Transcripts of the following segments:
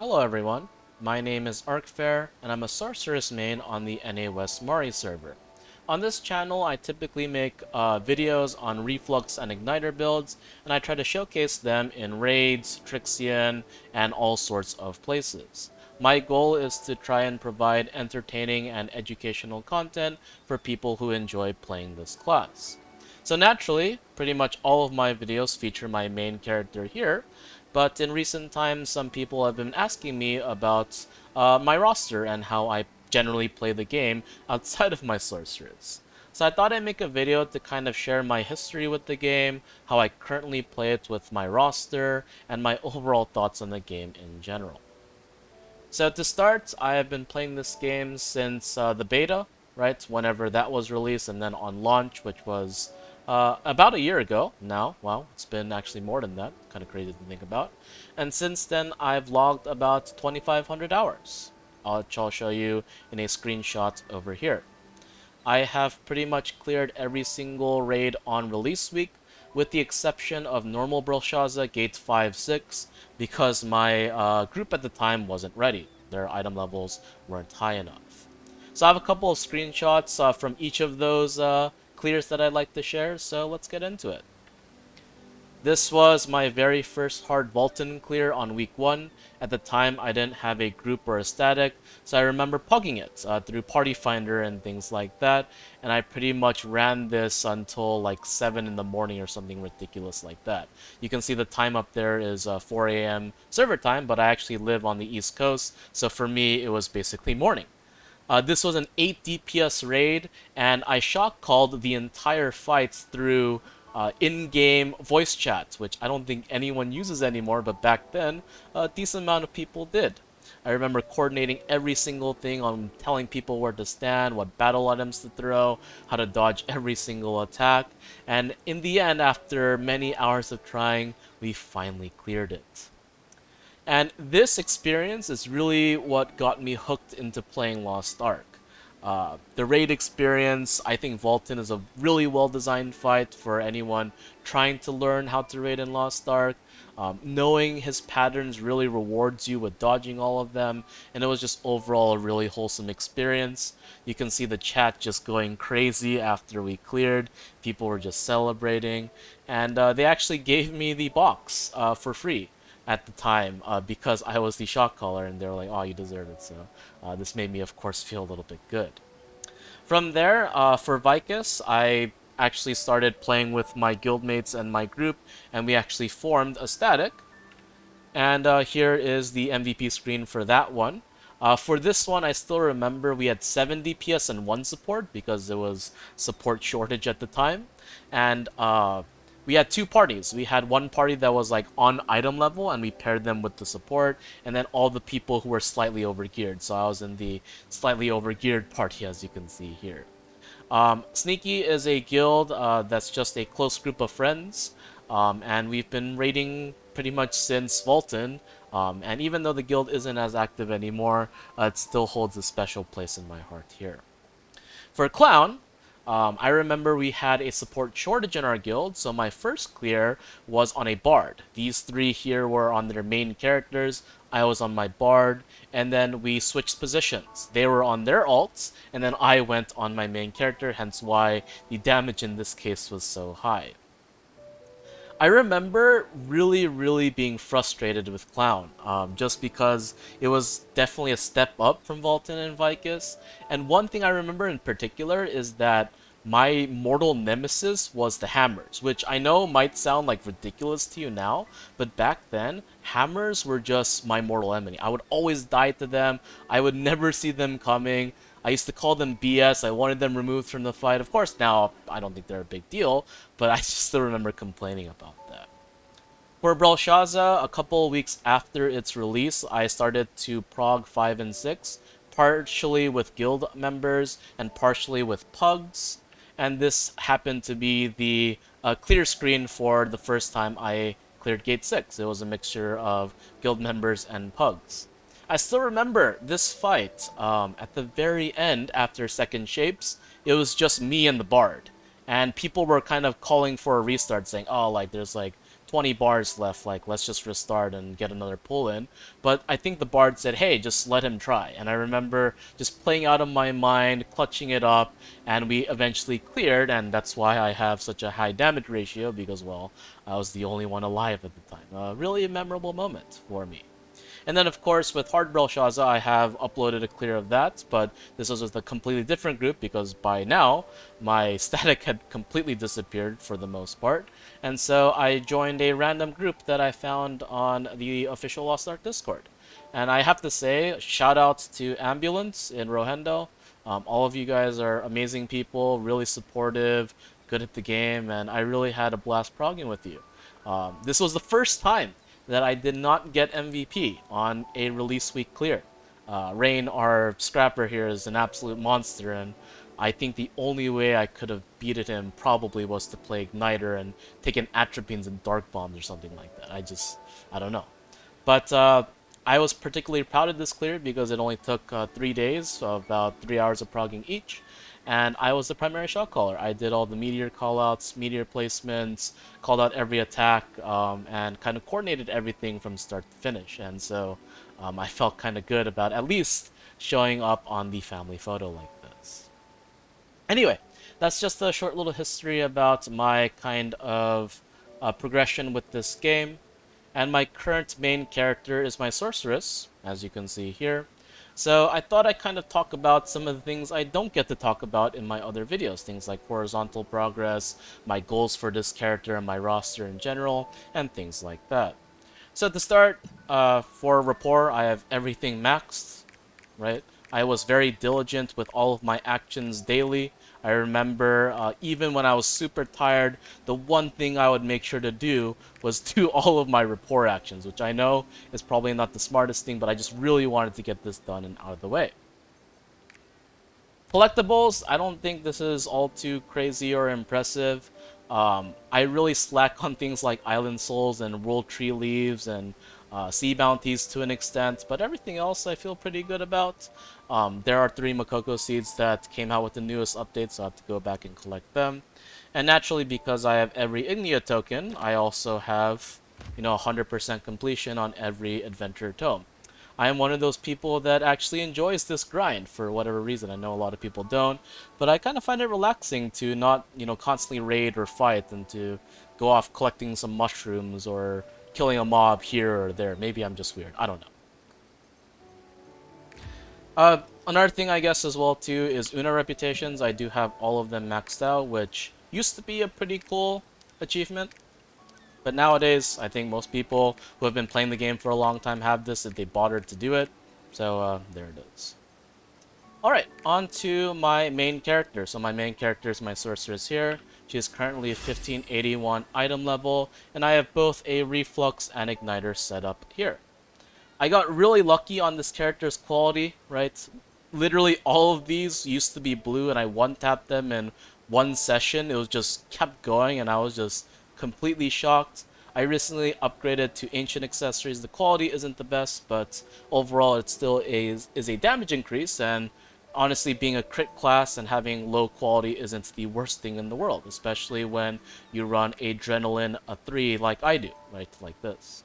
Hello everyone, my name is Arkfair, and I'm a Sorceress main on the NA West Mari server. On this channel, I typically make uh, videos on Reflux and Igniter builds, and I try to showcase them in raids, Trixion, and all sorts of places. My goal is to try and provide entertaining and educational content for people who enjoy playing this class. So naturally, pretty much all of my videos feature my main character here, but in recent times, some people have been asking me about uh, my roster and how I generally play the game outside of my sorcerers. So I thought I'd make a video to kind of share my history with the game, how I currently play it with my roster, and my overall thoughts on the game in general. So to start, I have been playing this game since uh, the beta, right, whenever that was released, and then on launch, which was uh, about a year ago now. Wow, it's been actually more than that. Kind of crazy to think about. And since then, I've logged about 2,500 hours which I'll show you in a screenshot over here. I have pretty much cleared every single raid on release week, with the exception of normal Brelshaza Gate 5-6, because my uh, group at the time wasn't ready. Their item levels weren't high enough. So I have a couple of screenshots uh, from each of those uh, clears that I'd like to share, so let's get into it. This was my very first hard Valtan clear on week 1. At the time, I didn't have a group or a static, so I remember pugging it uh, through Party Finder and things like that, and I pretty much ran this until like 7 in the morning or something ridiculous like that. You can see the time up there is uh, 4 a.m. server time, but I actually live on the East Coast, so for me, it was basically morning. Uh, this was an 8 DPS raid, and I shock called the entire fight through uh, in-game voice chat, which I don't think anyone uses anymore, but back then, a decent amount of people did. I remember coordinating every single thing on telling people where to stand, what battle items to throw, how to dodge every single attack, and in the end, after many hours of trying, we finally cleared it. And this experience is really what got me hooked into playing Lost Ark. Uh, the raid experience, I think Valtan is a really well-designed fight for anyone trying to learn how to raid in Lost Ark. Um, knowing his patterns really rewards you with dodging all of them, and it was just overall a really wholesome experience. You can see the chat just going crazy after we cleared. People were just celebrating, and uh, they actually gave me the box uh, for free at the time uh, because I was the shot caller and they were like, oh, you deserve it. So uh, this made me, of course, feel a little bit good. From there, uh, for Vykas, I actually started playing with my guildmates and my group, and we actually formed a static. And uh, here is the MVP screen for that one. Uh, for this one, I still remember we had 7 DPS and 1 support because there was support shortage at the time. And uh, we had two parties. We had one party that was like on item level and we paired them with the support and then all the people who were slightly overgeared. So I was in the slightly overgeared party as you can see here. Um, Sneaky is a guild uh, that's just a close group of friends um, and we've been raiding pretty much since Valtan um, and even though the guild isn't as active anymore, uh, it still holds a special place in my heart here. For Clown, um, I remember we had a support shortage in our guild, so my first clear was on a bard. These three here were on their main characters, I was on my bard, and then we switched positions. They were on their alts, and then I went on my main character, hence why the damage in this case was so high. I remember really, really being frustrated with Clown, um, just because it was definitely a step up from Valtan and Vykas. And one thing I remember in particular is that my mortal nemesis was the hammers, which I know might sound like ridiculous to you now, but back then, hammers were just my mortal enemy. I would always die to them, I would never see them coming, I used to call them BS, I wanted them removed from the fight. Of course, now I don't think they're a big deal, but I still remember complaining about. For Brelshaza, a couple weeks after its release, I started to prog 5 and 6, partially with guild members and partially with pugs and this happened to be the uh, clear screen for the first time I cleared Gate 6. It was a mixture of guild members and pugs. I still remember this fight um, at the very end after Second Shapes. It was just me and the Bard. And people were kind of calling for a restart saying, oh, like, there's like 20 bars left, like, let's just restart and get another pull in. But I think the Bard said, hey, just let him try. And I remember just playing out of my mind, clutching it up, and we eventually cleared, and that's why I have such a high damage ratio, because, well, I was the only one alive at the time. A really memorable moment for me. And then, of course, with Hard Brelshaza, I have uploaded a clear of that, but this was with a completely different group because by now, my static had completely disappeared for the most part. And so I joined a random group that I found on the official Lost Ark Discord. And I have to say, shout out to Ambulance in Rohendo. Um, all of you guys are amazing people, really supportive, good at the game, and I really had a blast progging with you. Um, this was the first time that I did not get MVP on a release week clear. Uh, Rain, our scrapper here, is an absolute monster, and I think the only way I could have beaten him probably was to play Igniter and take an Atropines and Dark Bombs or something like that. I just, I don't know. But uh, I was particularly proud of this clear because it only took uh, three days, so about three hours of progging each and I was the primary shot caller. I did all the meteor callouts, meteor placements, called out every attack, um, and kind of coordinated everything from start to finish. And so um, I felt kind of good about at least showing up on the family photo like this. Anyway, that's just a short little history about my kind of uh, progression with this game. And my current main character is my sorceress, as you can see here. So I thought I'd kind of talk about some of the things I don't get to talk about in my other videos, things like horizontal progress, my goals for this character and my roster in general, and things like that. So to start, uh, for rapport, I have everything maxed, right? I was very diligent with all of my actions daily. I remember uh, even when I was super tired, the one thing I would make sure to do was do all of my rapport actions, which I know is probably not the smartest thing, but I just really wanted to get this done and out of the way. Collectibles, I don't think this is all too crazy or impressive. Um, I really slack on things like Island Souls and World Tree Leaves and uh, sea bounties to an extent, but everything else I feel pretty good about. Um, there are three Mokoko seeds that came out with the newest update, so I have to go back and collect them. And naturally, because I have every Ignea token, I also have, you know, 100% completion on every Adventure Tome. I am one of those people that actually enjoys this grind for whatever reason. I know a lot of people don't, but I kind of find it relaxing to not, you know, constantly raid or fight and to go off collecting some mushrooms or killing a mob here or there. Maybe I'm just weird. I don't know. Uh, another thing I guess as well too is Una reputations. I do have all of them maxed out, which used to be a pretty cool achievement. But nowadays, I think most people who have been playing the game for a long time have this if they bothered to do it. So uh, there it is. Alright, on to my main character. So my main character is my sorceress here. She is currently a 1581 item level, and I have both a Reflux and Igniter set up here. I got really lucky on this character's quality, right? Literally all of these used to be blue and I one-tapped them in one session. It was just kept going and I was just completely shocked. I recently upgraded to Ancient Accessories. The quality isn't the best, but overall it still is, is a damage increase and honestly, being a crit class and having low quality isn't the worst thing in the world, especially when you run Adrenaline a 3 like I do, right, like this.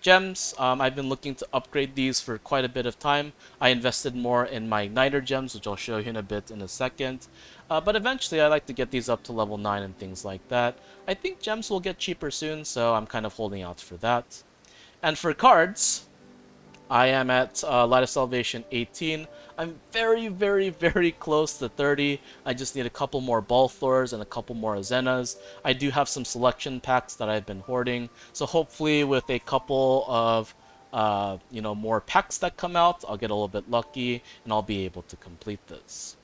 Gems, um, I've been looking to upgrade these for quite a bit of time. I invested more in my Igniter gems, which I'll show you in a bit in a second. Uh, but eventually I like to get these up to level 9 and things like that. I think gems will get cheaper soon, so I'm kind of holding out for that. And for cards, I am at uh, Light of Salvation 18. I'm very, very, very close to 30. I just need a couple more Balthorrs and a couple more Azenas. I do have some selection packs that I've been hoarding. So hopefully with a couple of uh, you know, more packs that come out, I'll get a little bit lucky and I'll be able to complete this.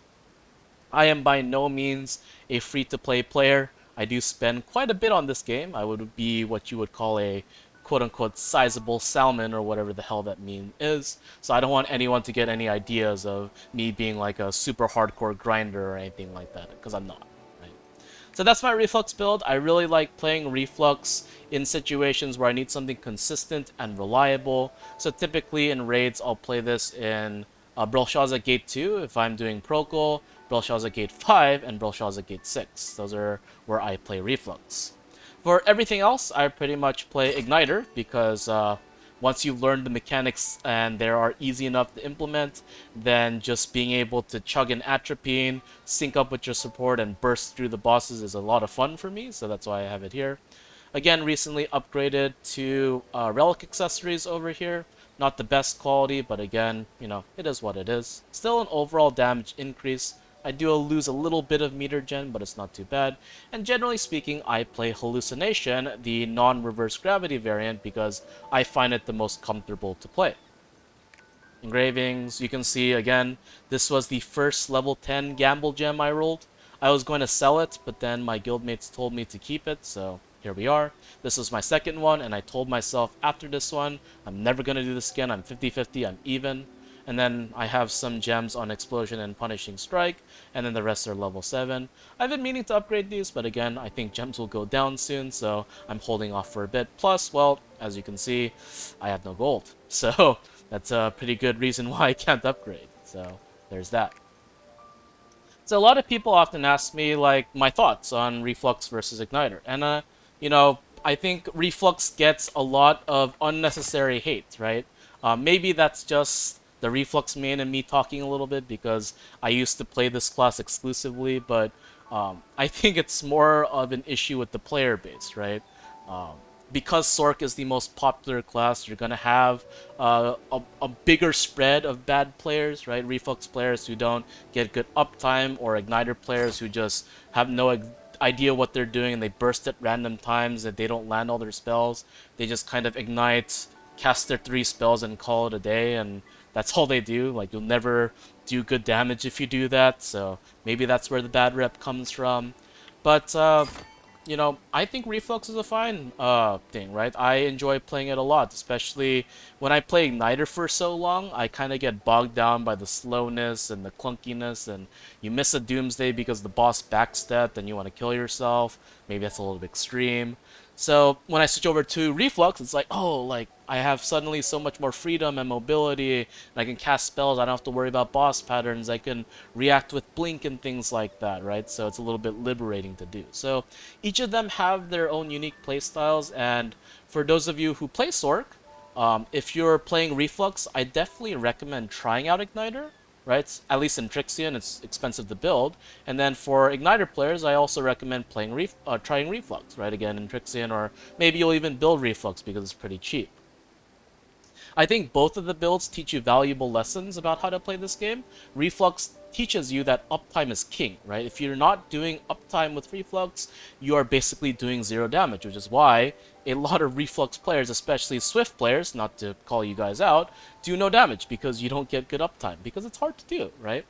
I am by no means a free-to-play player. I do spend quite a bit on this game. I would be what you would call a quote-unquote sizable salmon or whatever the hell that mean is. So I don't want anyone to get any ideas of me being like a super hardcore grinder or anything like that, because I'm not. So that's my Reflux build. I really like playing Reflux in situations where I need something consistent and reliable. So typically in raids, I'll play this in uh, Brelshaza Gate 2 if I'm doing Procol, Brelshaza Gate 5, and Brelshaza Gate 6. Those are where I play Reflux. For everything else, I pretty much play Igniter because uh, once you've learned the mechanics and they are easy enough to implement, then just being able to chug an Atropine, sync up with your support, and burst through the bosses is a lot of fun for me, so that's why I have it here. Again, recently upgraded to uh, Relic accessories over here. Not the best quality, but again, you know, it is what it is. Still an overall damage increase. I do lose a little bit of meter gen, but it's not too bad. And generally speaking, I play Hallucination, the non-reverse gravity variant, because I find it the most comfortable to play. Engravings, you can see again, this was the first level 10 gamble gem I rolled. I was going to sell it, but then my guildmates told me to keep it, so here we are. This was my second one, and I told myself after this one, I'm never going to do this again. I'm 50-50, I'm even. And then I have some gems on Explosion and Punishing Strike, and then the rest are level 7. I've been meaning to upgrade these, but again, I think gems will go down soon, so I'm holding off for a bit. Plus, well, as you can see, I have no gold. So that's a pretty good reason why I can't upgrade. So there's that. So a lot of people often ask me, like, my thoughts on Reflux versus Igniter. And, uh, you know, I think Reflux gets a lot of unnecessary hate, right? Uh, maybe that's just the Reflux main and me talking a little bit because I used to play this class exclusively, but um, I think it's more of an issue with the player base, right? Um, because Sorc is the most popular class, you're gonna have uh, a, a, bigger spread of bad players, right? Reflux players who don't get good uptime, or Igniter players who just have no idea what they're doing and they burst at random times and they don't land all their spells. They just kind of ignite, cast their three spells and call it a day and that's all they do. Like you'll never do good damage if you do that, so maybe that's where the bad rep comes from. But uh, you know, I think Reflux is a fine uh, thing, right? I enjoy playing it a lot, especially when I play Igniter for so long. I kind of get bogged down by the slowness and the clunkiness, and you miss a Doomsday because the boss backstepped and you want to kill yourself. Maybe that's a little bit extreme. So when I switch over to Reflux, it's like, oh, like I have suddenly so much more freedom and mobility, and I can cast spells. I don't have to worry about boss patterns. I can react with blink and things like that, right? So it's a little bit liberating to do. So each of them have their own unique playstyles, and for those of you who play Sorc, um, if you're playing Reflux, I definitely recommend trying out Igniter right? At least in Trixion, it's expensive to build. And then for Igniter players, I also recommend playing Ref uh, trying Reflux, right? Again, in Trixion, or maybe you'll even build Reflux because it's pretty cheap. I think both of the builds teach you valuable lessons about how to play this game. Reflux teaches you that uptime is king, right? If you're not doing uptime with Reflux, you are basically doing zero damage, which is why a lot of Reflux players, especially Swift players, not to call you guys out, do no damage because you don't get good uptime, because it's hard to do, right?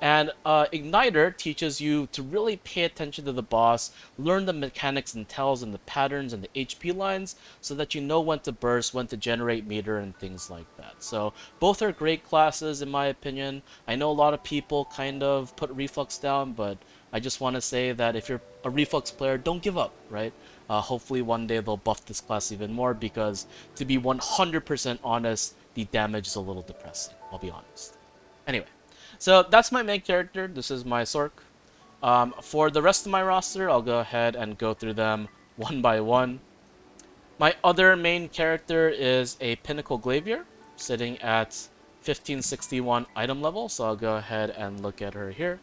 And uh, Igniter teaches you to really pay attention to the boss, learn the mechanics and tells and the patterns and the HP lines, so that you know when to burst, when to generate meter, and things like that. So both are great classes in my opinion. I know a lot of people kind of put Reflux down, but I just want to say that if you're a Reflux player, don't give up, right? Uh, hopefully one day they'll buff this class even more because, to be 100% honest, the damage is a little depressing, I'll be honest. Anyway, so that's my main character. This is my Sorc. Um, for the rest of my roster, I'll go ahead and go through them one by one. My other main character is a Pinnacle Glaivier, sitting at 1561 item level, so I'll go ahead and look at her here.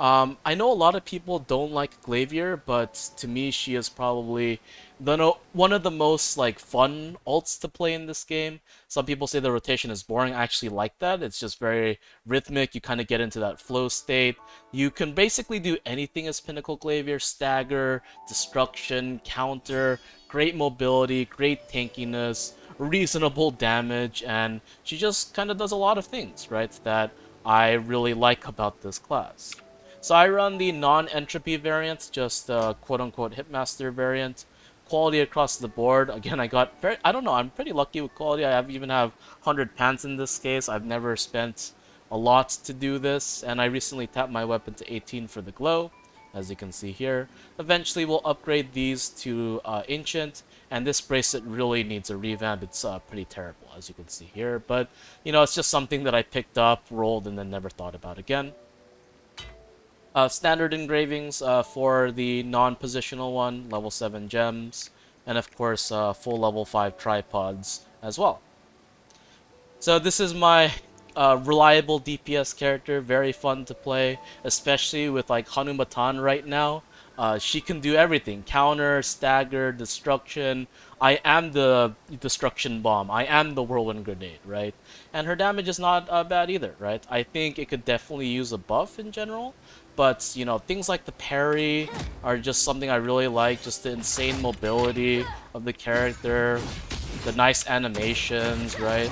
Um, I know a lot of people don't like Glaivier, but to me she is probably the one of the most like fun alts to play in this game. Some people say the rotation is boring. I actually like that. It's just very rhythmic. You kind of get into that flow state. You can basically do anything as Pinnacle Glaivier. Stagger, Destruction, Counter, great mobility, great tankiness, reasonable damage, and she just kind of does a lot of things, right, that I really like about this class. So I run the non-entropy variant, just the quote-unquote hitmaster variant. Quality across the board. Again, I got very, I don't know, I'm pretty lucky with quality. I have even have 100 pants in this case. I've never spent a lot to do this, and I recently tapped my weapon to 18 for the glow, as you can see here. Eventually, we'll upgrade these to uh, Ancient, and this bracelet really needs a revamp. It's uh, pretty terrible, as you can see here, but, you know, it's just something that I picked up, rolled, and then never thought about again. Uh, standard engravings uh, for the non-positional one, level 7 gems, and of course uh, full level 5 tripods as well. So this is my uh, reliable DPS character, very fun to play, especially with like Hanumatan right now. Uh, she can do everything, counter, stagger, destruction. I am the destruction bomb. I am the whirlwind grenade, right? And her damage is not uh, bad either, right? I think it could definitely use a buff in general. But, you know, things like the parry are just something I really like. Just the insane mobility of the character, the nice animations, right?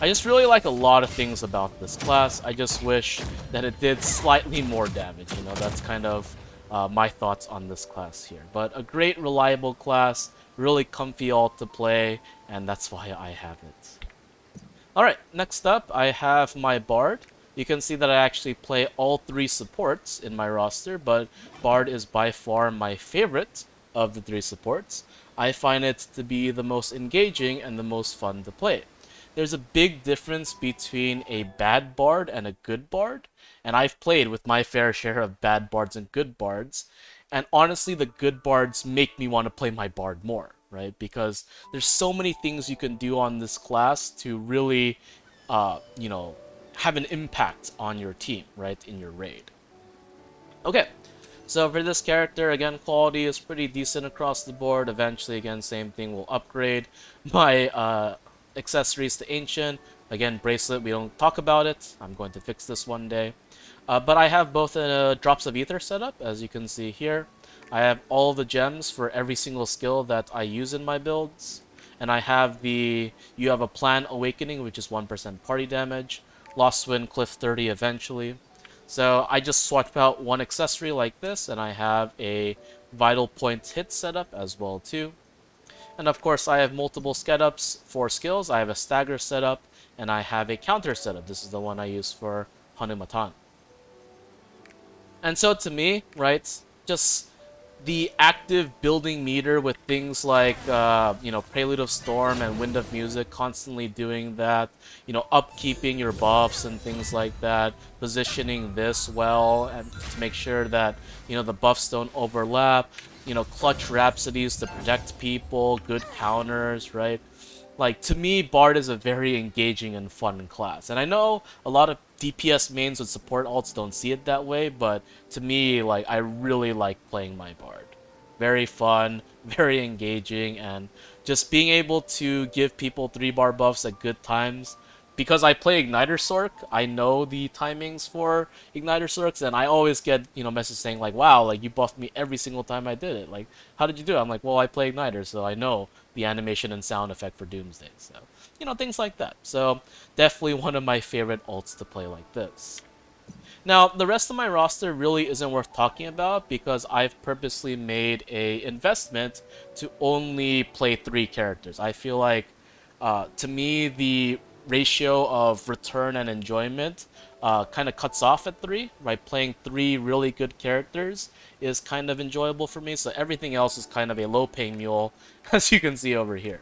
I just really like a lot of things about this class. I just wish that it did slightly more damage. You know, that's kind of uh, my thoughts on this class here. But a great, reliable class, really comfy alt to play, and that's why I have it. Alright, next up, I have my Bard. You can see that I actually play all three supports in my roster, but Bard is by far my favorite of the three supports. I find it to be the most engaging and the most fun to play there's a big difference between a bad bard and a good bard. And I've played with my fair share of bad bards and good bards. And honestly, the good bards make me want to play my bard more, right? Because there's so many things you can do on this class to really, uh, you know, have an impact on your team, right, in your raid. Okay, so for this character, again, quality is pretty decent across the board. Eventually, again, same thing we'll upgrade my uh, accessories to Ancient. Again, Bracelet, we don't talk about it. I'm going to fix this one day. Uh, but I have both a Drops of Ether set up, as you can see here. I have all the gems for every single skill that I use in my builds. And I have the You Have a Plan Awakening, which is 1% party damage. Lost Wind Cliff 30 eventually. So I just swap out one accessory like this, and I have a Vital Point hit setup as well too. And of course, I have multiple setups for skills. I have a stagger setup, and I have a counter setup. This is the one I use for Hanumatan. And so to me, right, just the active building meter with things like, uh, you know, Prelude of Storm and Wind of Music, constantly doing that, you know, upkeeping your buffs and things like that, positioning this well and to make sure that, you know, the buffs don't overlap, you know, clutch rhapsodies to protect people, good counters, right? Like, to me, Bard is a very engaging and fun class. And I know a lot of DPS mains with support alts don't see it that way, but to me, like, I really like playing my Bard. Very fun, very engaging, and just being able to give people 3 bar buffs at good times because I play Igniter Sorc, I know the timings for Igniter Sorcs, and I always get, you know, messages saying like, wow, like you buffed me every single time I did it. Like, how did you do it? I'm like, well, I play Igniter, so I know the animation and sound effect for Doomsday. So, you know, things like that. So, definitely one of my favorite alts to play like this. Now, the rest of my roster really isn't worth talking about because I've purposely made a investment to only play three characters. I feel like, uh, to me, the ratio of return and enjoyment uh, kind of cuts off at three, right? Playing three really good characters is kind of enjoyable for me, so everything else is kind of a low-paying mule, as you can see over here.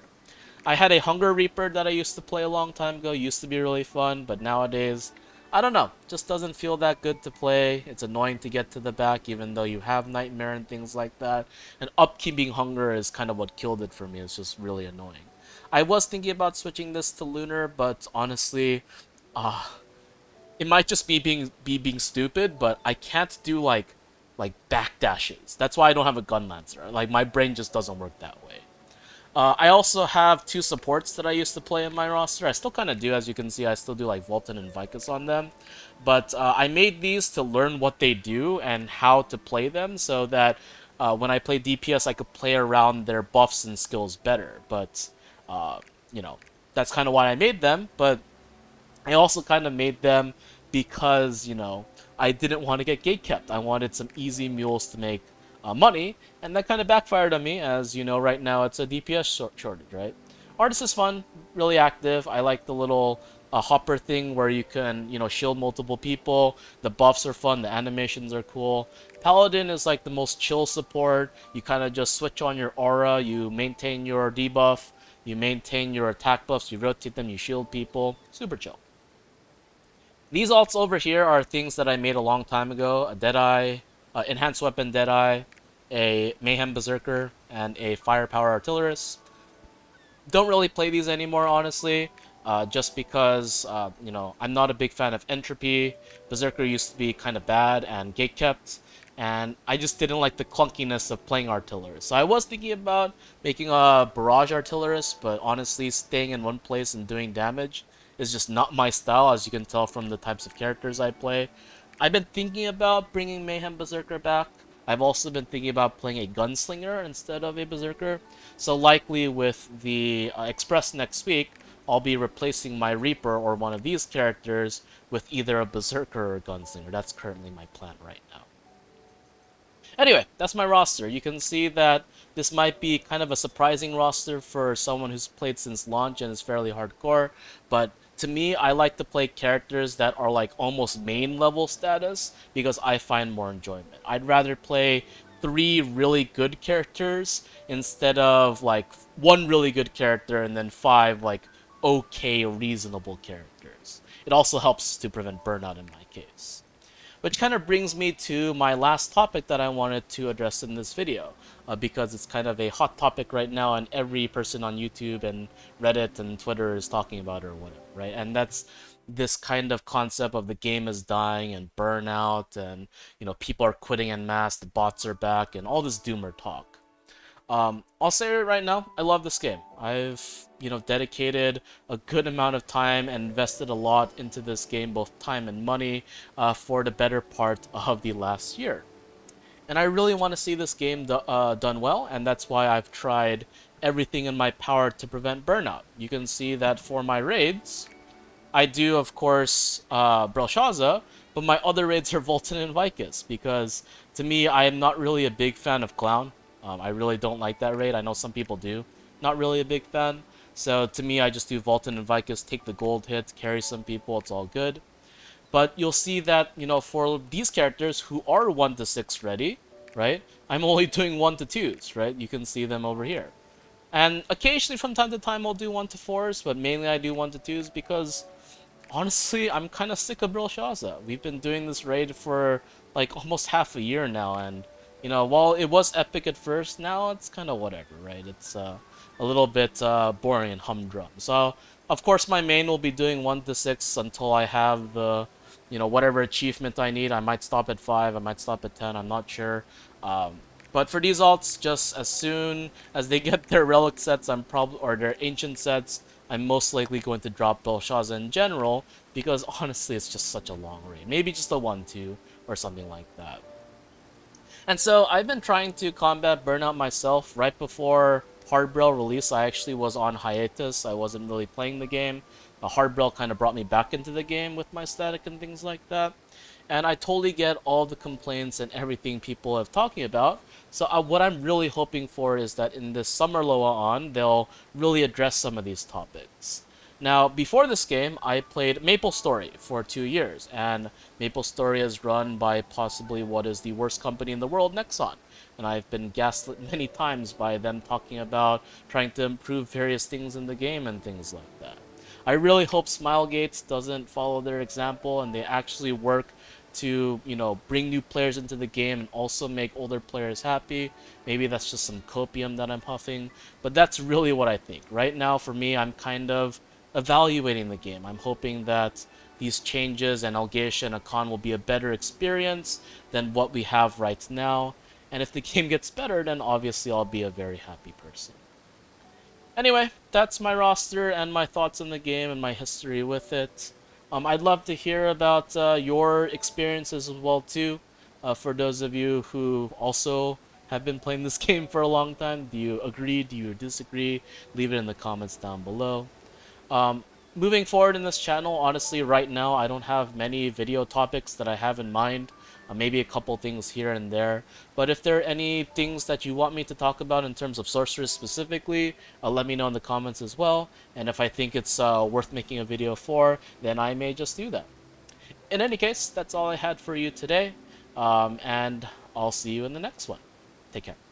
I had a Hunger Reaper that I used to play a long time ago, used to be really fun, but nowadays, I don't know, just doesn't feel that good to play. It's annoying to get to the back, even though you have Nightmare and things like that. And upkeeping Hunger is kind of what killed it for me, it's just really annoying. I was thinking about switching this to Lunar, but honestly, uh, it might just be being be being stupid, but I can't do like like backdashes. That's why I don't have a gun lancer. Like my brain just doesn't work that way. Uh, I also have two supports that I used to play in my roster. I still kind of do, as you can see. I still do like Valtan and Vykas on them. But uh, I made these to learn what they do and how to play them so that uh, when I play DPS, I could play around their buffs and skills better. But uh, you know, that's kind of why I made them, but I also kind of made them because, you know, I didn't want to get gate kept. I wanted some easy mules to make uh, money, and that kind of backfired on me, as you know, right now it's a DPS shortage, right? Artist is fun, really active. I like the little uh, hopper thing where you can, you know, shield multiple people. The buffs are fun, the animations are cool. Paladin is like the most chill support. You kind of just switch on your aura, you maintain your debuff, you maintain your attack buffs, you rotate them, you shield people. Super chill. These alts over here are things that I made a long time ago. A Deadeye, uh, Enhanced Weapon Deadeye, a Mayhem Berserker, and a Firepower Artillerist. Don't really play these anymore, honestly, uh, just because, uh, you know, I'm not a big fan of Entropy. Berserker used to be kind of bad and gatekept, and I just didn't like the clunkiness of playing Artillerist. So I was thinking about making a Barrage Artillerist, but honestly, staying in one place and doing damage is just not my style, as you can tell from the types of characters I play. I've been thinking about bringing Mayhem Berserker back. I've also been thinking about playing a Gunslinger instead of a Berserker. So likely with the uh, Express next week, I'll be replacing my Reaper or one of these characters with either a Berserker or a Gunslinger. That's currently my plan right now. Anyway, that's my roster. You can see that this might be kind of a surprising roster for someone who's played since launch and is fairly hardcore, but to me, I like to play characters that are like almost main level status because I find more enjoyment. I'd rather play three really good characters instead of like one really good character and then five like okay reasonable characters. It also helps to prevent burnout in my case. Which kind of brings me to my last topic that I wanted to address in this video, uh, because it's kind of a hot topic right now, and every person on YouTube and Reddit and Twitter is talking about it or whatever, right? And that's this kind of concept of the game is dying and burnout, and you know people are quitting en masse, the bots are back, and all this doomer talk. Um, I'll say it right now, I love this game. I've, you know, dedicated a good amount of time and invested a lot into this game, both time and money, uh, for the better part of the last year. And I really want to see this game do uh, done well, and that's why I've tried everything in my power to prevent burnout. You can see that for my raids, I do, of course, uh, but my other raids are Valtan and Vykas, because to me, I am not really a big fan of Clown. Um, I really don't like that raid. I know some people do. Not really a big fan. So to me, I just do Valtan and Vykas, take the gold hits, carry some people, it's all good. But you'll see that, you know, for these characters who are 1 to 6 ready, right, I'm only doing 1 to 2s, right? You can see them over here. And occasionally from time to time I'll do 1 to 4s, but mainly I do 1 to 2s because honestly, I'm kind of sick of Brelshaza. We've been doing this raid for like almost half a year now, and you know, while it was epic at first, now it's kind of whatever, right? It's uh, a little bit uh, boring and humdrum. So, of course, my main will be doing 1 to 6 until I have the, you know, whatever achievement I need. I might stop at 5, I might stop at 10, I'm not sure. Um, but for these alts, just as soon as they get their relic sets, I'm probably, or their ancient sets, I'm most likely going to drop Brelshaza in general, because honestly, it's just such a long raid. Maybe just a 1-2 or something like that. And so I've been trying to combat burnout myself. Right before Hardbrail release, I actually was on hiatus. I wasn't really playing the game. Uh, Hardbrail kind of brought me back into the game with my static and things like that. And I totally get all the complaints and everything people have talking about. So uh, what I'm really hoping for is that in this summer LOA ON, they'll really address some of these topics. Now, before this game, I played Maple Story for two years, and Maple Story is run by possibly what is the worst company in the world, Nexon. And I've been gaslit many times by them talking about trying to improve various things in the game and things like that. I really hope Smilegates doesn't follow their example and they actually work to, you know, bring new players into the game and also make older players happy. Maybe that's just some copium that I'm huffing, but that's really what I think. Right now, for me, I'm kind of evaluating the game. I'm hoping that these changes and Elgacia and Akkan will be a better experience than what we have right now. And if the game gets better, then obviously I'll be a very happy person. Anyway, that's my roster and my thoughts on the game and my history with it. Um, I'd love to hear about uh, your experiences as well too. Uh, for those of you who also have been playing this game for a long time, do you agree? Do you disagree? Leave it in the comments down below. Um, moving forward in this channel, honestly, right now, I don't have many video topics that I have in mind. Uh, maybe a couple things here and there. But if there are any things that you want me to talk about in terms of sorcerers specifically, uh, let me know in the comments as well. And if I think it's uh, worth making a video for, then I may just do that. In any case, that's all I had for you today. Um, and I'll see you in the next one. Take care.